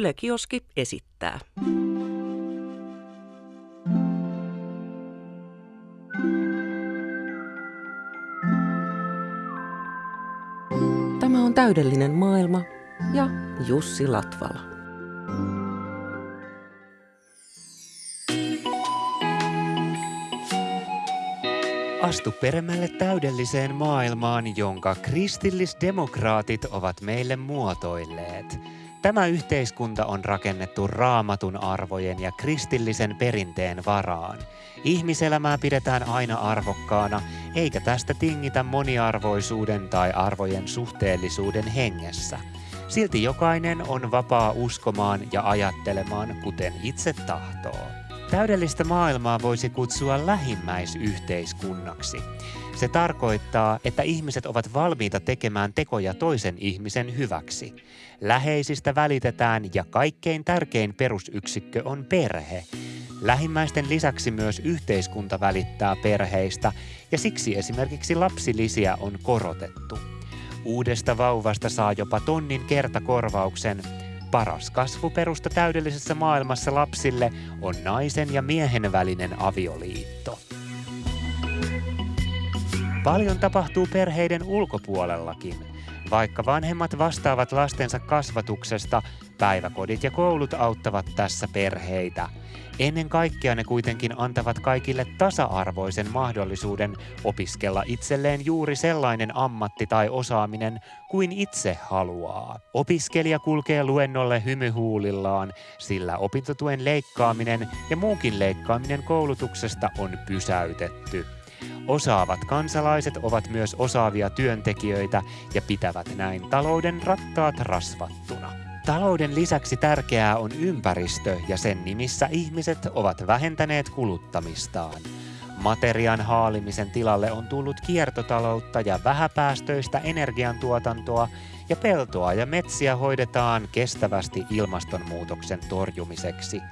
Yle Kioski esittää. Tämä on täydellinen maailma ja Jussi Latvala. Astu peremmälle täydelliseen maailmaan, jonka kristillisdemokraatit ovat meille muotoilleet. Tämä yhteiskunta on rakennettu raamatun arvojen ja kristillisen perinteen varaan. Ihmiselämää pidetään aina arvokkaana, eikä tästä tingitä moniarvoisuuden tai arvojen suhteellisuuden hengessä. Silti jokainen on vapaa uskomaan ja ajattelemaan, kuten itse tahtoo. Täydellistä maailmaa voisi kutsua lähimmäisyhteiskunnaksi. Se tarkoittaa, että ihmiset ovat valmiita tekemään tekoja toisen ihmisen hyväksi. Läheisistä välitetään ja kaikkein tärkein perusyksikkö on perhe. Lähimmäisten lisäksi myös yhteiskunta välittää perheistä ja siksi esimerkiksi lapsilisiä on korotettu. Uudesta vauvasta saa jopa tonnin kertakorvauksen – Paras kasvuperusta täydellisessä maailmassa lapsille on naisen ja miehen välinen avioliitto. Paljon tapahtuu perheiden ulkopuolellakin. Vaikka vanhemmat vastaavat lastensa kasvatuksesta, päiväkodit ja koulut auttavat tässä perheitä – Ennen kaikkea ne kuitenkin antavat kaikille tasa-arvoisen mahdollisuuden opiskella itselleen juuri sellainen ammatti tai osaaminen kuin itse haluaa. Opiskelija kulkee luennolle hymyhuulillaan, sillä opintotuen leikkaaminen ja muukin leikkaaminen koulutuksesta on pysäytetty. Osaavat kansalaiset ovat myös osaavia työntekijöitä ja pitävät näin talouden rattaat rasvattuna. Talouden lisäksi tärkeää on ympäristö ja sen nimissä ihmiset ovat vähentäneet kuluttamistaan. Materian haalimisen tilalle on tullut kiertotaloutta ja vähäpäästöistä energiantuotantoa ja peltoa ja metsiä hoidetaan kestävästi ilmastonmuutoksen torjumiseksi.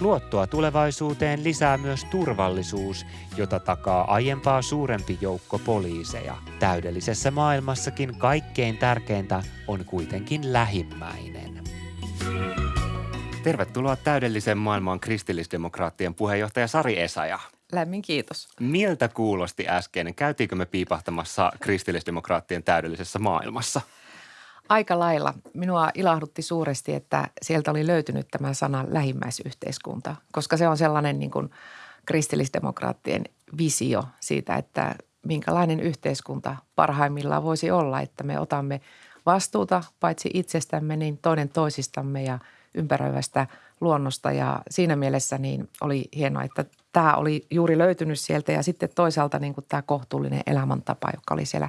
Luottoa tulevaisuuteen lisää myös turvallisuus, jota takaa aiempaa suurempi joukko poliiseja. Täydellisessä maailmassakin kaikkein tärkeintä on kuitenkin lähimmäinen. Tervetuloa täydelliseen maailmaan kristillisdemokraattien puheenjohtaja Sari Esaja. Lämmin kiitos. Miltä kuulosti äskeinen? Käytiinkö me piipahtamassa kristillisdemokraattien täydellisessä maailmassa? Aika lailla. Minua ilahdutti suuresti, että sieltä oli löytynyt tämä sana lähimmäisyhteiskunta, koska se on sellainen niin kuin kristillisdemokraattien visio siitä, että minkälainen yhteiskunta parhaimmillaan voisi olla, että me otamme vastuuta paitsi itsestämme, niin toinen toisistamme ja ympäröivästä luonnosta. Ja siinä mielessä niin oli hienoa, että tämä oli juuri löytynyt sieltä ja sitten toisaalta niin kuin tämä kohtuullinen elämäntapa, joka oli siellä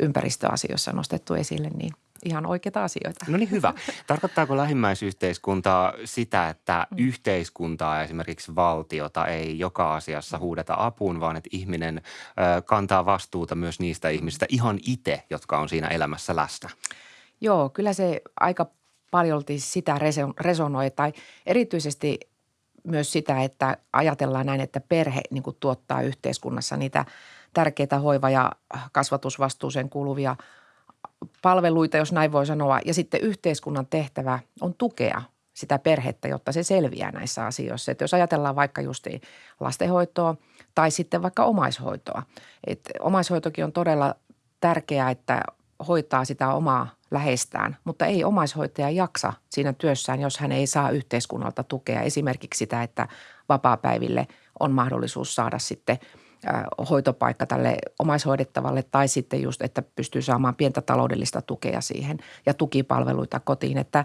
ympäristöasioissa nostettu esille, niin – ihan oikeita asioita. No niin hyvä. Tarkoittaako lähimmäisyhteiskuntaa sitä, että mm. yhteiskuntaa esimerkiksi valtiota ei joka asiassa huudeta apuun, vaan että ihminen ö, kantaa vastuuta myös niistä ihmisistä ihan itse, jotka on siinä elämässä läsnä? Joo, kyllä se aika paljolti sitä resonoi tai erityisesti myös sitä, että ajatellaan näin, että perhe niin tuottaa yhteiskunnassa niitä tärkeitä hoiva- ja kasvatusvastuuseen kuuluvia – palveluita, jos näin voi sanoa. Ja sitten yhteiskunnan tehtävä on tukea sitä perhettä, jotta se selviää näissä asioissa. Että jos ajatellaan vaikka just lastenhoitoa tai sitten vaikka omaishoitoa. Että omaishoitokin on todella tärkeää, että hoitaa sitä omaa läheistään, mutta ei omaishoitaja jaksa siinä työssään, jos hän ei saa yhteiskunnalta tukea. Esimerkiksi sitä, että vapaapäiville on mahdollisuus saada sitten – hoitopaikka tälle omaishoidettavalle tai sitten just, että pystyy saamaan pientä taloudellista tukea siihen ja tukipalveluita kotiin. Että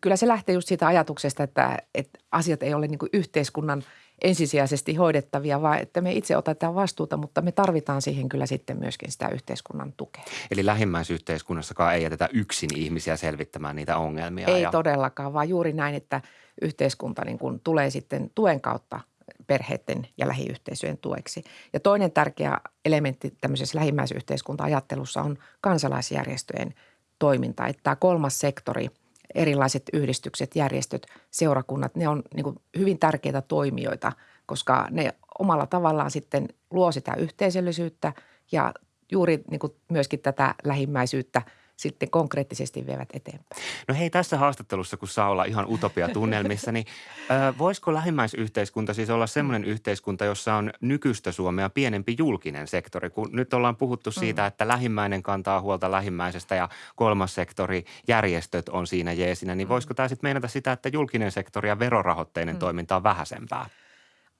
kyllä se lähtee just siitä ajatuksesta, että, että asiat ei ole niin kuin yhteiskunnan ensisijaisesti hoidettavia, vaan että me itse otetaan vastuuta, mutta me tarvitaan siihen kyllä sitten myöskin sitä yhteiskunnan tukea. Eli lähimmäisyhteiskunnassakaan ei jätetä yksin ihmisiä selvittämään niitä ongelmia. Ei ja... todellakaan, vaan juuri näin, että yhteiskunta niin kuin tulee sitten tuen kautta perheiden ja lähiyhteisöjen tueksi. Ja toinen tärkeä elementti tämmöisessä lähimmäisyhteiskunta-ajattelussa on kansalaisjärjestöjen toiminta. Että tämä kolmas sektori, erilaiset yhdistykset, järjestöt, seurakunnat, ne on niin hyvin tärkeitä toimijoita, koska ne omalla tavallaan sitten luo sitä yhteisöllisyyttä ja juuri niin myöskin tätä lähimmäisyyttä sitten konkreettisesti vievät eteenpäin. No hei, tässä haastattelussa, kun saa olla ihan utopia-tunnelmissa, niin ö, voisiko lähimmäisyhteiskunta siis olla sellainen yhteiskunta, jossa on nykyistä Suomea pienempi julkinen sektori? Kun nyt ollaan puhuttu siitä, mm. että lähimmäinen kantaa huolta lähimmäisestä ja kolmas sektori, järjestöt on siinä jeesinä, niin mm. voisiko tämä sitten meinata sitä, että julkinen sektori ja verorahoitteinen mm. toiminta on vähäisempää?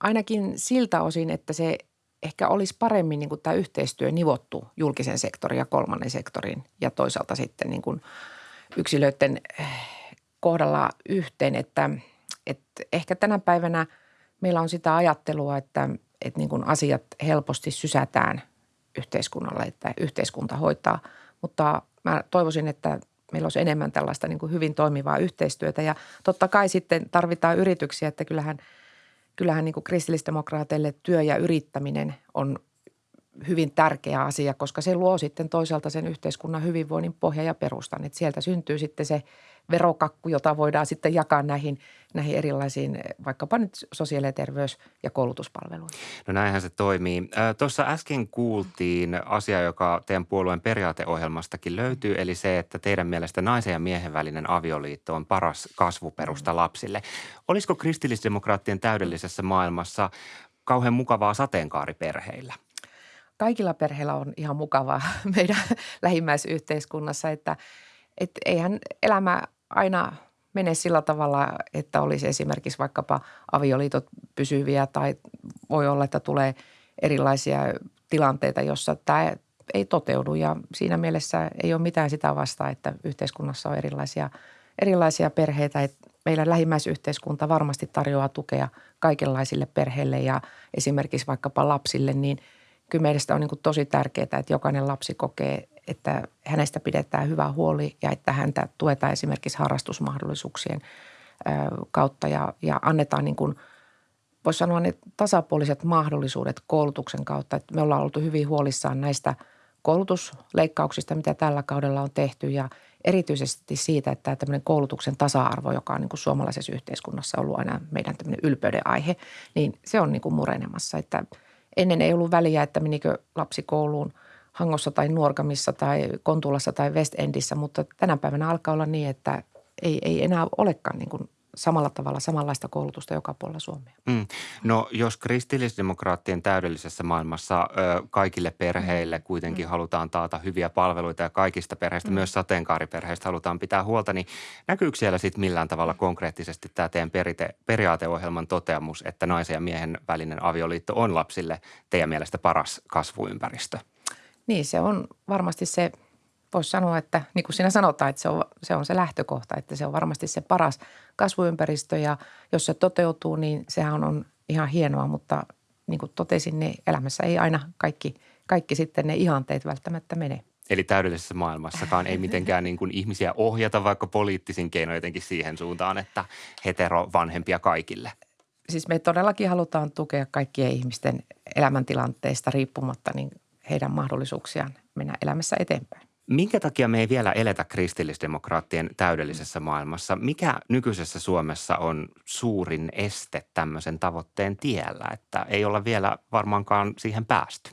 Ainakin siltä osin, että se ehkä olisi paremmin niin kuin tämä yhteistyö nivottu julkisen sektorin ja kolmannen sektorin ja toisaalta sitten niin kuin yksilöiden eh, kohdalla yhteen, että, että ehkä tänä päivänä meillä on sitä ajattelua, että, että niin kuin asiat helposti sysätään yhteiskunnalle, että yhteiskunta hoitaa, mutta mä toivoisin, että meillä olisi enemmän tällaista niin kuin hyvin toimivaa yhteistyötä. Ja totta kai sitten tarvitaan yrityksiä, että kyllähän – kyllähän niin kuin kristillisdemokraateille työ ja yrittäminen on hyvin tärkeä asia, koska se luo sitten toisaalta sen yhteiskunnan hyvinvoinnin pohja ja perustan. Että sieltä syntyy sitten se verokakku, jota voidaan sitten jakaa näihin, näihin erilaisiin vaikkapa nyt sosiaali- ja terveys- ja koulutuspalveluihin. No näinhän se toimii. Tuossa äsken kuultiin asia, joka teidän puolueen periaateohjelmastakin löytyy, eli se, että teidän mielestä naisen ja miehen välinen avioliitto on paras kasvuperusta mm. lapsille. Olisiko kristillisdemokraattien täydellisessä maailmassa kauhean mukavaa sateenkaariperheillä? Kaikilla perheillä on ihan mukavaa meidän lähimmäisyhteiskunnassa, että, että eihän elämä aina mene sillä tavalla, että olisi esimerkiksi vaikkapa avioliitot pysyviä tai voi olla, että tulee erilaisia tilanteita, jossa tämä ei toteudu ja siinä mielessä ei ole mitään sitä vastaa, että yhteiskunnassa on erilaisia, erilaisia perheitä. Että meidän lähimmäisyhteiskunta varmasti tarjoaa tukea kaikenlaisille perheille ja esimerkiksi vaikkapa lapsille, niin kyllä meistä on niin tosi tärkeää, että jokainen lapsi kokee, että hänestä pidetään hyvä huoli ja että häntä tuetaan esimerkiksi harrastusmahdollisuuksien kautta ja, ja annetaan niin kuin, voisi sanoa ne tasapuoliset mahdollisuudet koulutuksen kautta. Että me ollaan oltu hyvin huolissaan näistä koulutusleikkauksista, mitä tällä kaudella on tehty ja erityisesti siitä, että tämmöinen koulutuksen tasa-arvo, joka on niin kuin suomalaisessa yhteiskunnassa ollut aina meidän tämmöinen ylpeyden aihe, niin se on niin kuin murenemassa. Että ennen ei ollut väliä, että menikö lapsi kouluun – Hangossa tai Nuorkamissa tai Kontulassa tai West Endissä, mutta tänä päivänä alkaa olla niin, että ei, ei enää olekaan niin kuin samalla tavalla samanlaista koulutusta joka puolella Suomea. Mm. No jos kristillisdemokraattien täydellisessä maailmassa ö, kaikille perheille mm. kuitenkin mm. halutaan taata hyviä palveluita ja kaikista perheistä, mm. myös sateenkaariperheistä halutaan pitää huolta, niin näkyykö siellä sitten millään tavalla konkreettisesti tämä teidän perite, periaateohjelman toteamus, että naisen ja miehen välinen avioliitto on lapsille teidän mielestä paras kasvuympäristö? Niin, se on varmasti se, voisi sanoa, että niin kuin sinä sanotaan, että se on, se on se lähtökohta, että se on varmasti se paras kasvuympäristö ja jos se toteutuu, niin sehän on ihan hienoa, mutta niin kuin totesin, niin elämässä ei aina kaikki, kaikki sitten ne ihanteet välttämättä mene. Eli täydellisessä maailmassakaan ei mitenkään niin kuin ihmisiä ohjata vaikka poliittisin keinoin jotenkin siihen suuntaan, että hetero vanhempia kaikille. Siis me todellakin halutaan tukea kaikkien ihmisten elämäntilanteista riippumatta niin heidän mahdollisuuksiaan mennä elämässä eteenpäin. Minkä takia me ei vielä eletä kristillisdemokraattien täydellisessä maailmassa? Mikä nykyisessä Suomessa on suurin este tämmöisen tavoitteen tiellä, että ei olla vielä varmaankaan siihen päästy?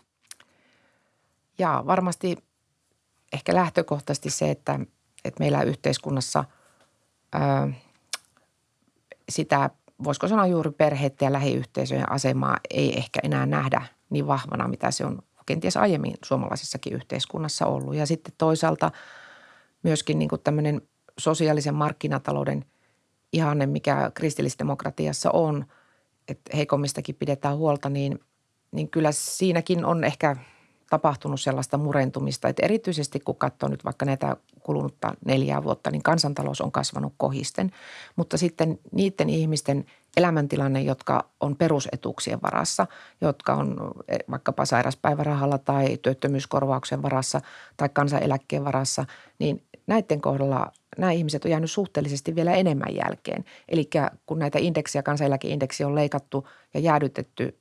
Ja varmasti ehkä lähtökohtaisesti se, että, että meillä yhteiskunnassa ää, sitä, voisiko sanoa juuri perheiden ja lähiyhteisöjen asemaa ei ehkä enää nähdä niin vahvana, mitä se on kenties aiemmin suomalaisessakin yhteiskunnassa ollut. Ja sitten toisaalta myöskin niin tämmöinen sosiaalisen markkinatalouden ihanne, mikä kristillisdemokratiassa on, että heikommistakin pidetään huolta, niin, niin kyllä siinäkin on ehkä tapahtunut sellaista murentumista, että erityisesti kun katsoo nyt vaikka näitä kulunutta neljää vuotta, niin kansantalous on kasvanut kohisten. Mutta sitten niiden ihmisten elämäntilanne, jotka on perusetuuksien varassa, jotka on eh, vaikkapa sairaspäivärahalla tai työttömyyskorvauksen varassa tai kansaneläkkeen varassa, niin näiden kohdalla nämä ihmiset on jäänyt suhteellisesti vielä enemmän jälkeen. Eli kun näitä indeksiä, kansaneläkeindeksi on leikattu ja jäädytetty,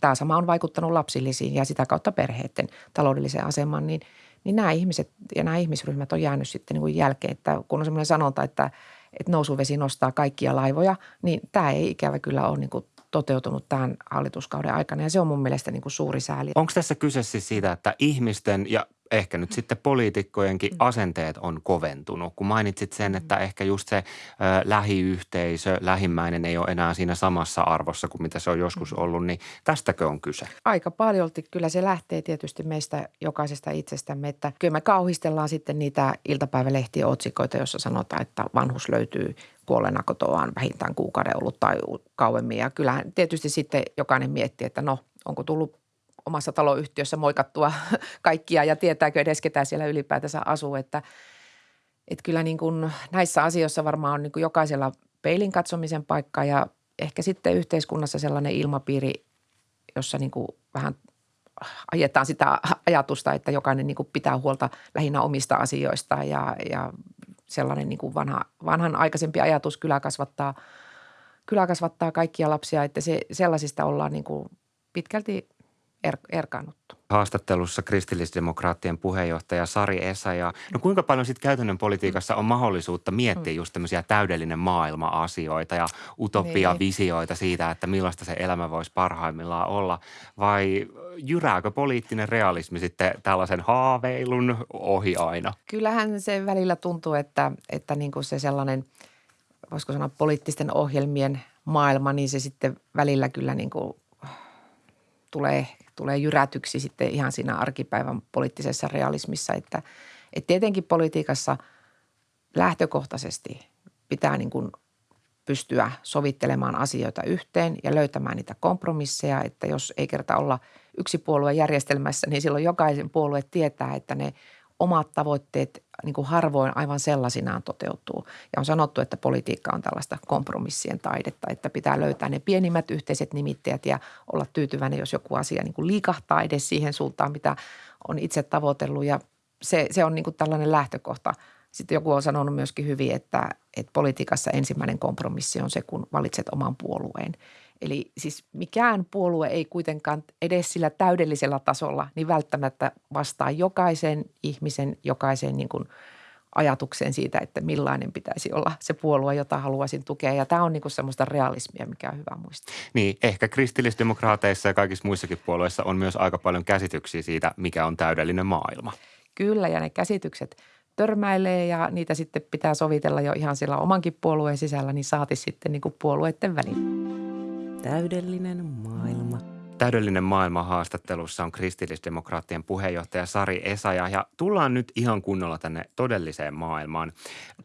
tämä sama on vaikuttanut lapsillisiin ja sitä kautta perheiden taloudelliseen asemaan, niin, niin nämä ihmiset ja nämä ihmisryhmät on jäänyt sitten niin kuin jälkeen. Että kun on sellainen sanonta, että – että nousuvesi nostaa kaikkia laivoja, niin tämä ei ikävä kyllä ole niin kuin toteutunut tämän hallituskauden aikana ja se on mun mielestä niin kuin suuri sääli. Onko tässä kyse siis siitä, että ihmisten ja ehkä nyt sitten poliitikkojenkin mm. asenteet on koventunut. Kun mainitsit sen, että mm. ehkä just se ö, lähiyhteisö, lähimmäinen ei ole enää siinä samassa arvossa kuin mitä se on joskus mm. ollut, niin tästäkö on kyse? Aika paljolti kyllä se lähtee tietysti meistä jokaisesta itsestämme, että kyllä me kauhistellaan sitten niitä iltapäivälehtien otsikoita, jossa sanotaan, että vanhus löytyy kuolleena kotoaan vähintään kuukauden ollut tai kauemmin. Ja kyllähän tietysti sitten jokainen miettii, että no onko tullut omassa taloyhtiössä moikattua kaikkia ja tietääkö edes ketä siellä ylipäätänsä asuu. Että, että kyllä niin kuin näissä asioissa varmaan on niin kuin jokaisella peilin katsomisen paikka ja ehkä sitten yhteiskunnassa sellainen ilmapiiri, jossa niin kuin vähän ajetaan sitä ajatusta, että jokainen niin kuin pitää huolta lähinnä omista asioistaan ja, ja sellainen niin kuin vanha, vanhan aikaisempi ajatus kyllä kasvattaa, kyllä kasvattaa kaikkia lapsia, että se, sellaisista ollaan niin kuin pitkälti er, erkaannuttu. Haastattelussa kristillisdemokraattien puheenjohtaja Sari Esa ja no kuinka paljon sitten käytännön politiikassa on mahdollisuutta miettiä mm. just tämmöisiä täydellinen maailma-asioita ja utopia-visioita niin. siitä, että millaista se elämä voisi parhaimmillaan olla vai jyrääkö poliittinen realismi sitten tällaisen haaveilun ohi aina? Kyllähän se välillä tuntuu, että, että niin kuin se sellainen, voisiko sanoa poliittisten ohjelmien maailma, niin se sitten välillä kyllä niin kuin tulee, tulee jyrätyksi sitten ihan siinä arkipäivän poliittisessa realismissa. Että, että tietenkin politiikassa lähtökohtaisesti pitää niin kuin pystyä sovittelemaan asioita yhteen ja löytämään niitä kompromisseja, että jos ei kerta olla yksi puolue järjestelmässä, niin silloin jokaisen puolue tietää, että ne omat tavoitteet niin kuin harvoin aivan sellaisinaan toteutuu. Ja on sanottu, että politiikka on tällaista kompromissien taidetta, että pitää löytää ne pienimmät yhteiset nimittäjät ja olla tyytyväinen, jos joku asia niin kuin liikahtaa edes siihen suuntaan, mitä on itse tavoitellut. Ja se, se on niin kuin tällainen lähtökohta. Sitten joku on sanonut myöskin hyvin, että, että politiikassa ensimmäinen kompromissi on se, kun valitset oman puolueen. Eli siis mikään puolue ei kuitenkaan edes sillä täydellisellä tasolla niin välttämättä vastaa jokaisen ihmisen, jokaisen niin kuin ajatukseen siitä, että millainen pitäisi olla se puolue, jota haluaisin tukea. Ja tämä on niin kuin semmoista realismia, mikä on hyvä muistaa. Niin, ehkä kristillisdemokraateissa ja kaikissa muissakin puolueissa on myös aika paljon käsityksiä siitä, mikä on täydellinen maailma. Kyllä, ja ne käsitykset törmäilee ja niitä sitten pitää sovitella jo ihan siellä omankin puolueen sisällä, niin saati sitten niin kuin puolueiden välillä. Täydellinen maailma. Täydellinen maailma haastattelussa on kristillisdemokraattien puheenjohtaja Sari Esaja ja tullaan nyt ihan kunnolla tänne todelliseen maailmaan.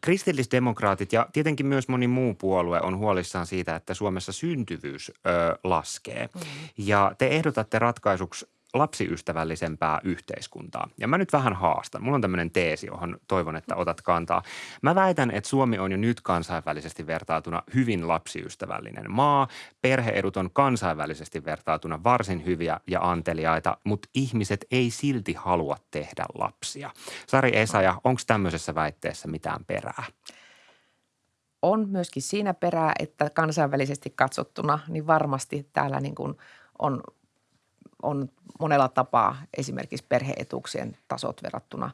Kristillisdemokraatit ja tietenkin myös moni muu puolue on huolissaan siitä, että Suomessa syntyvyys ö, laskee. Mm. Ja te ehdotatte ratkaisuksi lapsiystävällisempää yhteiskuntaa. Ja mä nyt vähän haastan. Mulla on tämmöinen teesi, johon toivon, että otat kantaa. Mä väitän, että Suomi on jo nyt kansainvälisesti vertautuna hyvin lapsiystävällinen maa. Perheedut on kansainvälisesti vertautuna varsin hyviä ja anteliaita, mutta ihmiset ei silti halua tehdä lapsia. Sari Esaja, onko tämmöisessä väitteessä mitään perää? On myöskin siinä perää, että kansainvälisesti katsottuna, niin varmasti täällä niin kuin on on monella tapaa esimerkiksi perheetuuksien tasot verrattuna,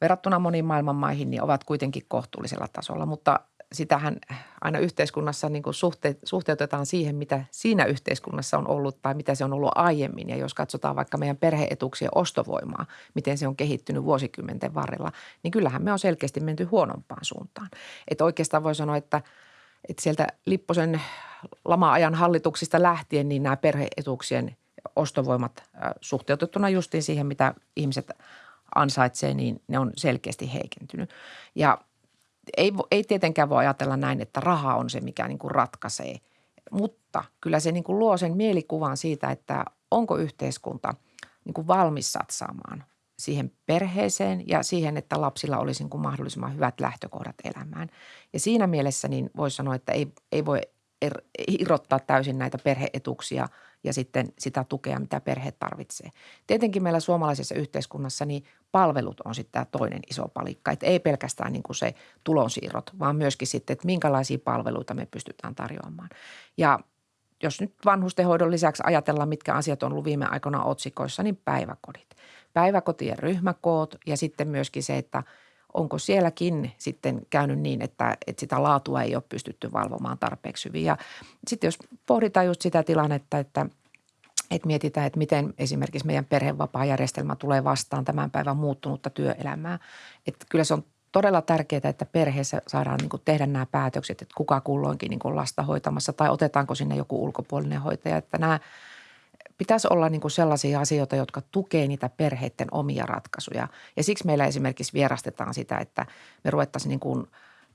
verrattuna moniin maailman maihin, niin ovat kuitenkin kohtuullisella tasolla. Mutta sitähän aina yhteiskunnassa niin kuin suhte, suhteutetaan siihen, mitä siinä yhteiskunnassa on ollut tai mitä se on ollut aiemmin. Ja jos katsotaan vaikka meidän perheetuuksien ostovoimaa, miten se on kehittynyt vuosikymmenten varrella, niin kyllähän me on selkeästi menty huonompaan suuntaan. Että oikeastaan voi sanoa, että, että sieltä Lipposen lama-ajan hallituksista lähtien, niin nämä perheetuuksien ostovoimat suhteutettuna justiin siihen, mitä ihmiset ansaitsee, niin ne on selkeästi heikentynyt. Ja ei, ei tietenkään voi ajatella näin, että raha on se, mikä niin kuin ratkaisee, mutta kyllä se niin kuin luo sen mielikuvan siitä, että onko yhteiskunta niin kuin valmis satsaamaan siihen perheeseen ja siihen, että lapsilla olisi niin kuin mahdollisimman hyvät lähtökohdat elämään. Ja siinä mielessä niin voisi sanoa, että ei, ei voi er, irrottaa täysin näitä perheetuksia – ja sitten sitä tukea, mitä perhe tarvitsee. Tietenkin meillä suomalaisessa yhteiskunnassa niin palvelut on sitten tämä toinen iso palikka. Että ei pelkästään niin kuin se tulonsiirrot, vaan myöskin sitten, että minkälaisia palveluita me pystytään tarjoamaan. Ja jos nyt vanhustenhoidon lisäksi ajatellaan, mitkä asiat on ollut viime aikoina otsikoissa, niin päiväkodit. Päiväkotien ryhmäkoot ja sitten myöskin se, että onko sielläkin sitten käynyt niin, että, että sitä laatua ei ole pystytty valvomaan tarpeeksi hyvin. Ja sitten jos pohditaan just sitä tilannetta, että, että mietitään, että miten esimerkiksi meidän perhevapaajärjestelmä tulee vastaan tämän päivän muuttunutta työelämää. Että kyllä se on todella tärkeää, että perheessä saadaan niin kuin tehdä nämä päätökset, että kuka kulloinkin niin kuin lasta hoitamassa tai otetaanko sinne joku ulkopuolinen hoitaja. Että nämä pitäisi olla niin kuin sellaisia asioita, jotka tukee niitä perheiden omia ratkaisuja. Ja siksi meillä esimerkiksi vierastetaan sitä, että me ruvettaisiin niin kuin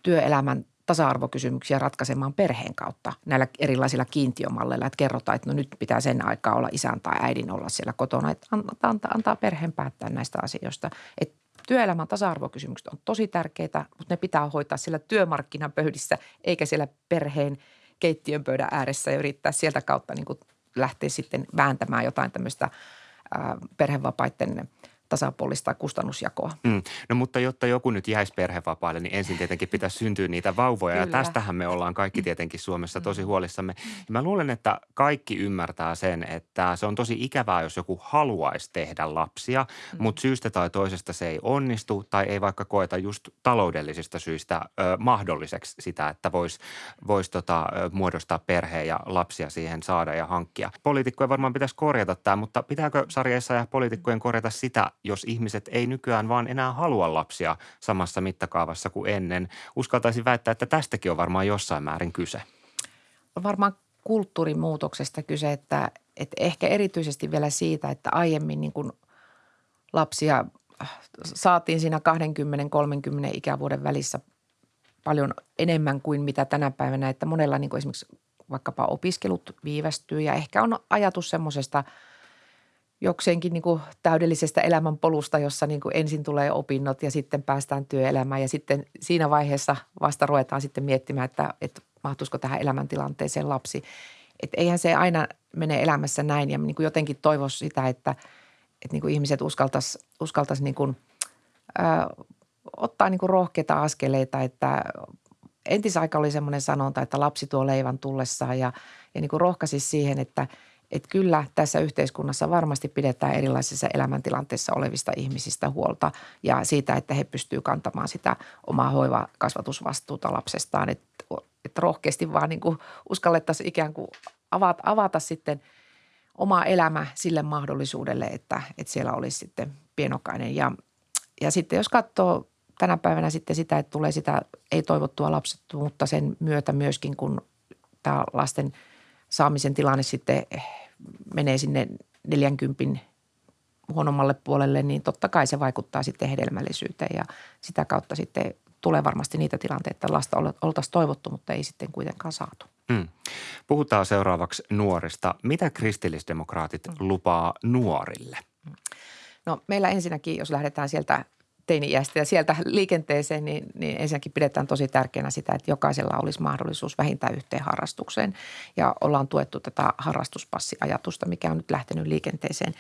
työelämän tasa-arvokysymyksiä ratkaisemaan perheen kautta näillä erilaisilla kiintiömalleilla, että kerrotaan, että no nyt pitää sen aikaa olla isän tai äidin olla siellä kotona, että antaa, antaa perheen päättää näistä asioista. Että työelämän tasa-arvokysymykset on tosi tärkeitä, mutta ne pitää hoitaa siellä työmarkkinapöydissä eikä siellä perheen keittiön pöydän ääressä ja yrittää sieltä kautta niin kuin lähteä sitten vääntämään jotain tämmöistä perhevapaiden tasapuolista kustannusjakoa. Mm. No mutta jotta joku nyt jäisi perhevapaille, niin ensin tietenkin pitäisi syntyä niitä vauvoja. Kyllä. Ja tästähän me ollaan kaikki tietenkin Suomessa tosi mm. huolissamme. Ja mä luulen, että kaikki ymmärtää sen, että se on tosi ikävää, jos joku haluaisi tehdä lapsia, mm. mutta syystä tai toisesta se ei onnistu tai ei vaikka koeta just taloudellisista syistä ö, mahdolliseksi sitä, että voisi vois tota, muodostaa perheen ja lapsia siihen saada ja hankkia. Poliitikkojen varmaan pitäisi korjata tämä, mutta pitääkö sarjeissa ja poliitikkojen korjata sitä, jos ihmiset ei nykyään vaan enää halua lapsia samassa mittakaavassa kuin ennen. Uskaltaisin väittää, että tästäkin on varmaan jossain määrin kyse. On varmaan kulttuurimuutoksesta kyse, että, että ehkä erityisesti vielä siitä, että aiemmin niin kuin lapsia saatiin siinä 20-30 ikävuoden välissä paljon enemmän kuin mitä tänä päivänä, että monella niin kuin esimerkiksi vaikkapa opiskelut viivästyy ja ehkä on ajatus semmoisesta – jokseenkin niin kuin täydellisestä elämänpolusta, jossa niin kuin ensin tulee opinnot ja sitten päästään työelämään ja sitten siinä vaiheessa vasta ruvetaan sitten miettimään, että, että mahtuisiko tähän elämäntilanteeseen lapsi. Että eihän se aina mene elämässä näin ja niin kuin jotenkin toivoisi sitä, että, että niin kuin ihmiset uskaltaisi uskaltais niin kuin, ottaa niin kuin rohkeita askeleita, että entisaika oli semmoinen sanonta, että lapsi tuo leivän tullessaan ja, ja niin kuin rohkaisi siihen, että – että kyllä tässä yhteiskunnassa varmasti pidetään erilaisissa elämäntilanteissa olevista ihmisistä huolta ja siitä, että he pystyvät kantamaan sitä omaa hoiva-kasvatusvastuuta lapsestaan. Että, että rohkeasti vaan niin uskallettaisiin ikään kuin avata, avata sitten oma elämä sille mahdollisuudelle, että, että siellä olisi sitten pienokainen. Ja, ja sitten jos katsoo tänä päivänä sitten sitä, että tulee sitä ei-toivottua lapsettomuutta sen myötä myöskin, kun tämä lasten – saamisen tilanne sitten menee sinne 40 huonommalle puolelle, niin totta kai se vaikuttaa sitten hedelmällisyyteen ja sitä kautta sitten tulee varmasti niitä tilanteita, että lasta oltaisiin toivottu, mutta ei sitten kuitenkaan saatu. Hmm. Puhutaan seuraavaksi nuorista. Mitä kristillisdemokraatit hmm. lupaa nuorille? No meillä ensinnäkin, jos lähdetään sieltä teini-iästä ja sieltä liikenteeseen, niin, niin ensinnäkin pidetään tosi tärkeänä sitä, että jokaisella olisi mahdollisuus vähintään yhteen harrastukseen. Ja ollaan tuettu tätä harrastuspassiajatusta, mikä on nyt lähtenyt liikenteeseen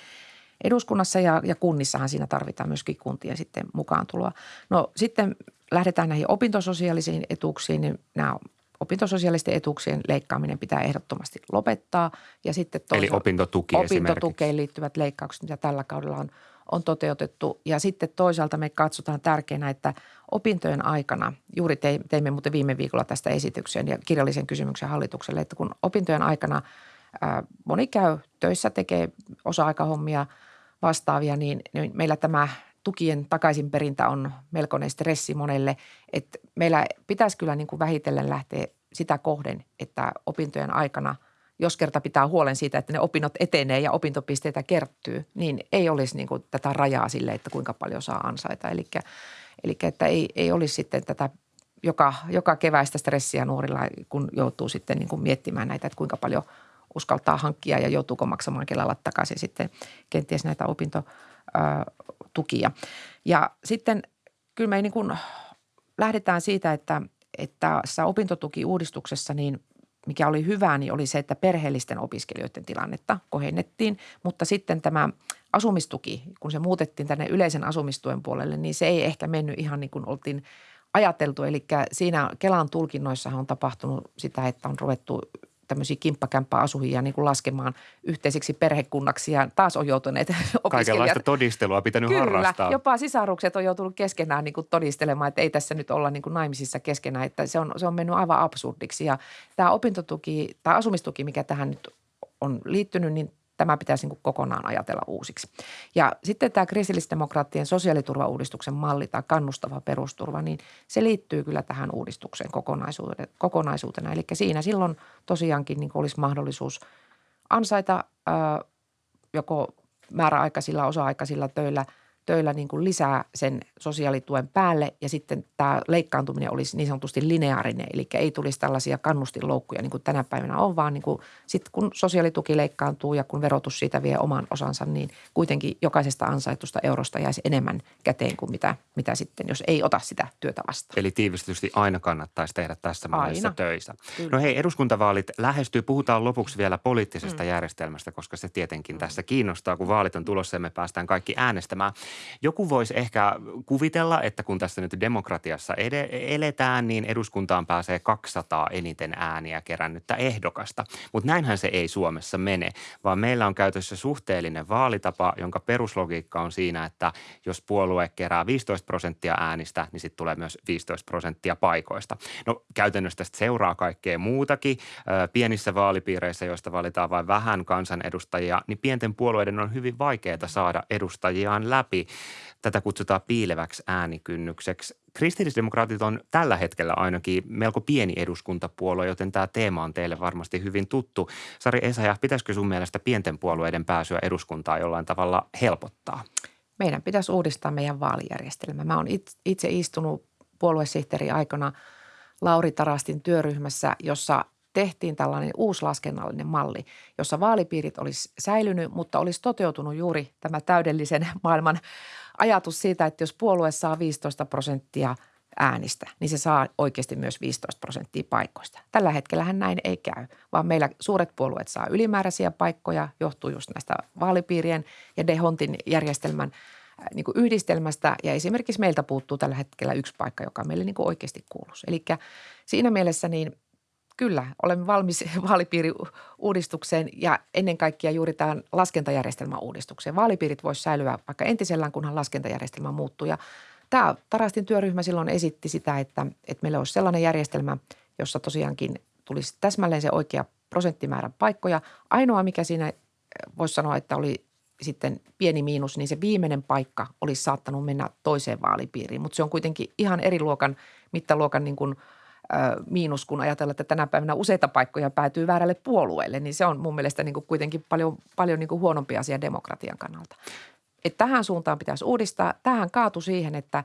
eduskunnassa ja, ja kunnissahan siinä tarvitaan myöskin kuntien sitten mukaan tuloa. No sitten lähdetään näihin opintososiaalisiin etuuksiin, niin nämä opintososiaalisten etuuksien leikkaaminen pitää ehdottomasti lopettaa. Ja sitten Eli opintotuki Opintotukeen liittyvät leikkaukset, mitä tällä kaudella on – on toteutettu. Ja sitten toisaalta me katsotaan tärkeänä, että opintojen aikana, juuri teimme muuten viime viikolla tästä esityksen ja kirjallisen kysymyksen hallitukselle, että kun opintojen aikana moni käy töissä, tekee osa-aikahommia vastaavia, niin, niin meillä tämä tukien takaisinperintä on melkoinen stressi monelle. Että meillä pitäisi kyllä niin kuin vähitellen lähteä sitä kohden, että opintojen aikana – jos kerta pitää huolen siitä, että ne opinnot etenee ja opintopisteitä kertyy, niin ei olisi niin kuin tätä rajaa sille, että kuinka paljon saa ansaita. Eli, eli että ei, ei olisi sitten tätä joka, joka keväistä stressiä nuorilla, kun joutuu sitten niin kuin miettimään näitä, että kuinka paljon uskaltaa hankkia ja joutuuko maksamaan Kelalla takaisin sitten kenties näitä opintotukia. Ja sitten kyllä me niin kuin lähdetään siitä, että, että tässä opintotukiuudistuksessa niin mikä oli hyvää, niin oli se, että perheellisten opiskelijoiden tilannetta kohennettiin, mutta sitten tämä asumistuki, kun se muutettiin tänne yleisen asumistuen puolelle, niin se ei ehkä mennyt ihan niin kuin oltiin ajateltu. Eli siinä Kelan tulkinnoissahan on tapahtunut sitä, että on ruvettu tämmöisiä kimppakämppäasujia niin kuin laskemaan yhteiseksi perhekunnaksi ja taas on joutuneet opiskelijat. Kaikenlaista todistelua pitänyt Kyllä, harrastaa. jopa sisarukset on joutunut keskenään niin kuin todistelemaan, että ei tässä nyt olla niin kuin naimisissa keskenään, että se on, se on mennyt aivan absurdiksi. Ja tämä opintotuki tai asumistuki, mikä tähän nyt on liittynyt, niin tämä pitäisi niin kokonaan ajatella uusiksi. Ja sitten tämä kristillisdemokraattien sosiaaliturvauudistuksen malli tai kannustava perusturva, niin se liittyy kyllä tähän uudistukseen kokonaisuutena. Eli siinä silloin tosiaankin niin olisi mahdollisuus ansaita joko määräaikaisilla, osa-aikaisilla töillä – töillä niin kuin lisää sen sosiaalituen päälle ja sitten tämä leikkaantuminen olisi niin sanotusti lineaarinen, eli ei tulisi tällaisia kannustinloukkuja niin kuin tänä päivänä on, vaan niin kuin sitten kun sosiaalituki leikkaantuu ja kun verotus siitä vie oman osansa, niin kuitenkin jokaisesta ansaitusta eurosta jäisi enemmän käteen kuin mitä, mitä sitten, jos ei ota sitä työtä vastaan. Eli tiivistetysti aina kannattaisi tehdä tässä mallissa töissä. Kyllä. No hei, eduskuntavaalit lähestyy. Puhutaan lopuksi vielä poliittisesta mm. järjestelmästä, koska se tietenkin tässä kiinnostaa, kun vaalit on tulossa ja me päästään kaikki äänestämään. Joku voisi ehkä kuvitella, että kun tässä nyt demokratiassa ed- eletään, niin eduskuntaan pääsee 200 eniten ääniä kerännyttä ehdokasta. Mutta näinhän se ei Suomessa mene, vaan meillä on käytössä suhteellinen vaalitapa, jonka peruslogiikka on siinä, että jos puolue kerää 15 prosenttia äänistä, niin sitten tulee myös 15 prosenttia paikoista. No käytännössä tästä seuraa kaikkea muutakin. Pienissä vaalipiireissä, joista valitaan vain vähän kansanedustajia, niin pienten puolueiden on hyvin vaikeaa saada edustajiaan läpi. Tätä kutsutaan piileväksi äänikynnykseksi. Kristillisdemokraatit on tällä hetkellä ainakin melko pieni eduskuntapuolue, joten tämä teema on teille varmasti hyvin tuttu. Sari Esaja, pitäisikö sun mielestä pienten puolueiden pääsyä eduskuntaan jollain tavalla helpottaa? Meidän pitäisi uudistaa meidän vaalijärjestelmä. Mä oon itse istunut puoluesihteeri aikana Lauri Tarastin työryhmässä, jossa tehtiin tällainen uusi laskennallinen malli, jossa vaalipiirit olisi säilynyt, mutta olisi toteutunut juuri tämä täydellisen maailman ajatus siitä, että jos puolue saa 15 prosenttia äänistä, niin se saa oikeasti myös 15 prosenttia paikoista. Tällä hetkellä näin ei käy, vaan meillä suuret puolueet saa ylimääräisiä paikkoja, johtuu just näistä vaalipiirien ja Dehontin järjestelmän niin kuin yhdistelmästä ja esimerkiksi meiltä puuttuu tällä hetkellä yksi paikka, joka meille niin kuin oikeasti kuuluisi. Eli siinä mielessä niin Kyllä, olemme valmis vaalipiiriuudistukseen ja ennen kaikkea juuri tämän laskentajärjestelmän uudistukseen. Vaalipiirit voisi säilyä vaikka entisellään, kunhan laskentajärjestelmä muuttuu. Ja tämä Tarastin työryhmä silloin esitti sitä, että, että meillä olisi sellainen järjestelmä, jossa tosiaankin tulisi täsmälleen se oikea prosenttimäärä paikkoja. Ainoa, mikä siinä voisi sanoa, että oli sitten pieni miinus, niin se viimeinen paikka olisi saattanut mennä toiseen vaalipiiriin. Mutta se on kuitenkin ihan eri luokan, mittaluokan niin kuin – miinus, kun ajatellaan, että tänä päivänä useita paikkoja päätyy väärälle puolueelle, niin se on mun mielestä niin kuin kuitenkin paljon, paljon niin kuin huonompi asia demokratian kannalta. Et tähän suuntaan pitäisi uudistaa. Tähän kaatu siihen, että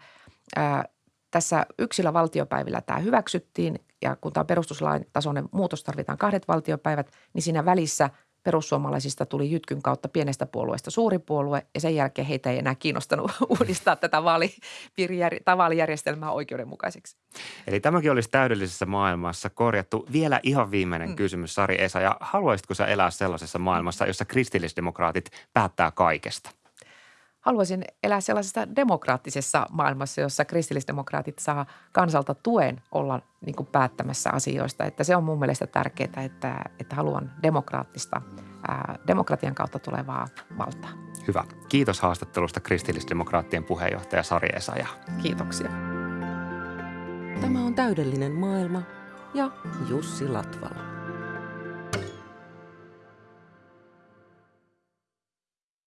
ää, tässä yksillä valtiopäivillä tämä hyväksyttiin ja kun tämä perustuslain tasoinen muutos tarvitaan kahdet valtiopäivät, niin siinä välissä – perussuomalaisista tuli jytkyn kautta pienestä puolueesta suuri puolue ja sen jälkeen heitä ei enää kiinnostanut uudistaa tätä vaalijärjestelmää oikeudenmukaiseksi. Eli tämäkin olisi täydellisessä maailmassa korjattu. Vielä ihan viimeinen mm. kysymys, Sari Esa. Ja haluaisitko sä elää sellaisessa maailmassa, jossa kristillisdemokraatit päättää kaikesta? Haluaisin elää sellaisessa demokraattisessa maailmassa, jossa kristillisdemokraatit saa kansalta tuen olla niin kuin päättämässä asioista. Että se on mun mielestä tärkeää, että, että haluan demokraattista, ää, demokratian kautta tulevaa valtaa. Hyvä. Kiitos haastattelusta kristillisdemokraattien puheenjohtaja Sari Esaja. Kiitoksia. Tämä on täydellinen maailma ja Jussi Latvala.